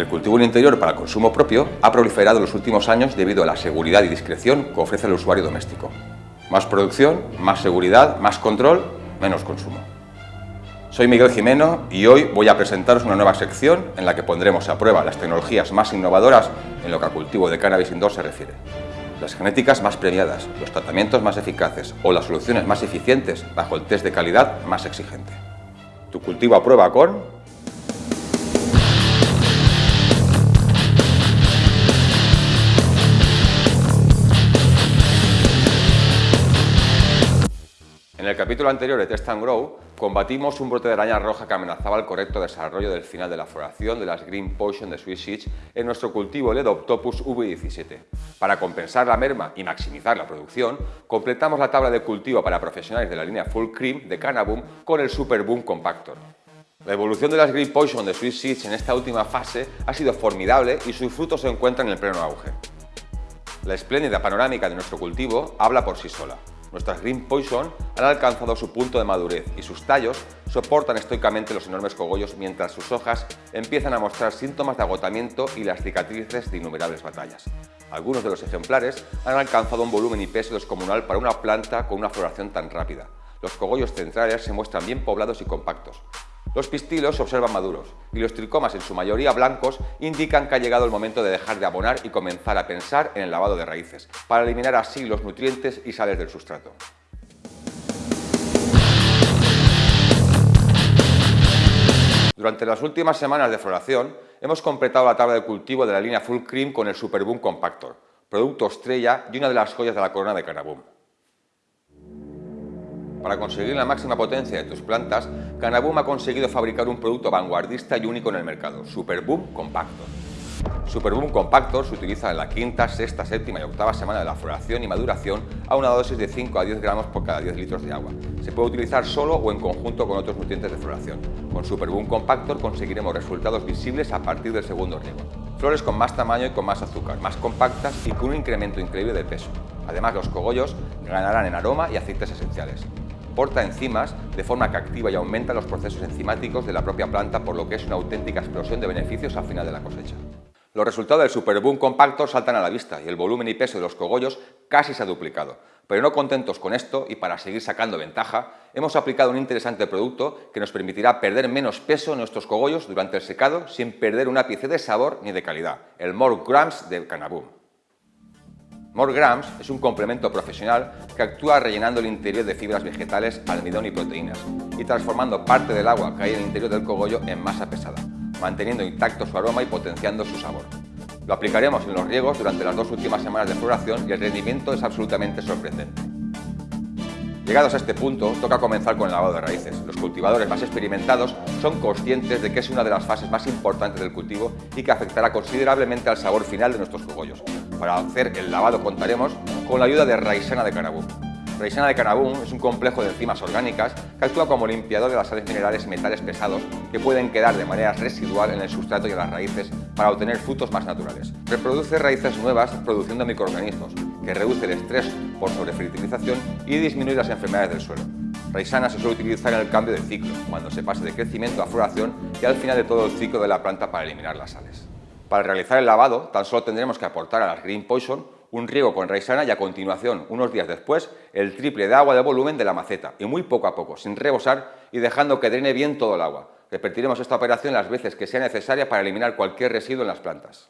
El cultivo en interior para consumo propio ha proliferado en los últimos años debido a la seguridad y discreción que ofrece el usuario doméstico. Más producción, más seguridad, más control, menos consumo. Soy Miguel Jimeno y hoy voy a presentaros una nueva sección en la que pondremos a prueba las tecnologías más innovadoras en lo que al cultivo de cannabis indoor se refiere. Las genéticas más premiadas, los tratamientos más eficaces o las soluciones más eficientes bajo el test de calidad más exigente. Tu cultivo a prueba con el capítulo anterior de Test and Grow, combatimos un brote de araña roja que amenazaba el correcto desarrollo del final de la floración de las Green Potion de Swiss Seeds en nuestro cultivo Ledoptopus V17. Para compensar la merma y maximizar la producción, completamos la tabla de cultivo para profesionales de la línea Full Cream de Cannaboom con el Super Boom Compactor. La evolución de las Green Potion de Swiss Seeds en esta última fase ha sido formidable y sus frutos se encuentran en el pleno auge. La espléndida panorámica de nuestro cultivo habla por sí sola. Nuestras Green Poison han alcanzado su punto de madurez y sus tallos soportan estoicamente los enormes cogollos mientras sus hojas empiezan a mostrar síntomas de agotamiento y las cicatrices de innumerables batallas. Algunos de los ejemplares han alcanzado un volumen y peso descomunal para una planta con una floración tan rápida. Los cogollos centrales se muestran bien poblados y compactos. Los pistilos se observan maduros y los tricomas, en su mayoría blancos, indican que ha llegado el momento de dejar de abonar y comenzar a pensar en el lavado de raíces, para eliminar así los nutrientes y sales del sustrato. Durante las últimas semanas de floración, hemos completado la tabla de cultivo de la línea Full Cream con el Superboom Compactor, producto estrella y una de las joyas de la corona de Canaboom. Para conseguir la máxima potencia de tus plantas, Canaboom ha conseguido fabricar un producto vanguardista y único en el mercado, Superboom Compactor. Superboom Compactor se utiliza en la quinta, sexta, séptima y octava semana de la floración y maduración a una dosis de 5 a 10 gramos por cada 10 litros de agua. Se puede utilizar solo o en conjunto con otros nutrientes de floración. Con Superboom Compactor conseguiremos resultados visibles a partir del segundo riego. Flores con más tamaño y con más azúcar, más compactas y con un incremento increíble de peso. Además, los cogollos ganarán en aroma y aceites esenciales porta enzimas de forma que activa y aumenta los procesos enzimáticos de la propia planta, por lo que es una auténtica explosión de beneficios al final de la cosecha. Los resultados del Superboom compacto saltan a la vista y el volumen y peso de los cogollos casi se ha duplicado. Pero no contentos con esto y para seguir sacando ventaja, hemos aplicado un interesante producto que nos permitirá perder menos peso en nuestros cogollos durante el secado sin perder un ápice de sabor ni de calidad, el More Grams de Canaboom. More Grams es un complemento profesional que actúa rellenando el interior de fibras vegetales, almidón y proteínas y transformando parte del agua que hay en el interior del cogollo en masa pesada, manteniendo intacto su aroma y potenciando su sabor. Lo aplicaremos en los riegos durante las dos últimas semanas de floración y el rendimiento es absolutamente sorprendente. Llegados a este punto, toca comenzar con el lavado de raíces. Los cultivadores más experimentados son conscientes de que es una de las fases más importantes del cultivo y que afectará considerablemente al sabor final de nuestros cogollos. Para hacer el lavado contaremos con la ayuda de Raisana de Canabú. Raisana de Canabú es un complejo de enzimas orgánicas que actúa como limpiador de las sales minerales y metales pesados que pueden quedar de manera residual en el sustrato y en las raíces para obtener frutos más naturales. Reproduce raíces nuevas produciendo microorganismos, que reduce el estrés por sobrefertilización y disminuye las enfermedades del suelo. Raisana se suele utilizar en el cambio de ciclo, cuando se pase de crecimiento a floración y al final de todo el ciclo de la planta para eliminar las sales. Para realizar el lavado, tan solo tendremos que aportar a las Green Poison un riego con raisana y a continuación, unos días después, el triple de agua de volumen de la maceta, y muy poco a poco, sin rebosar y dejando que drene bien todo el agua. Repetiremos esta operación las veces que sea necesaria para eliminar cualquier residuo en las plantas.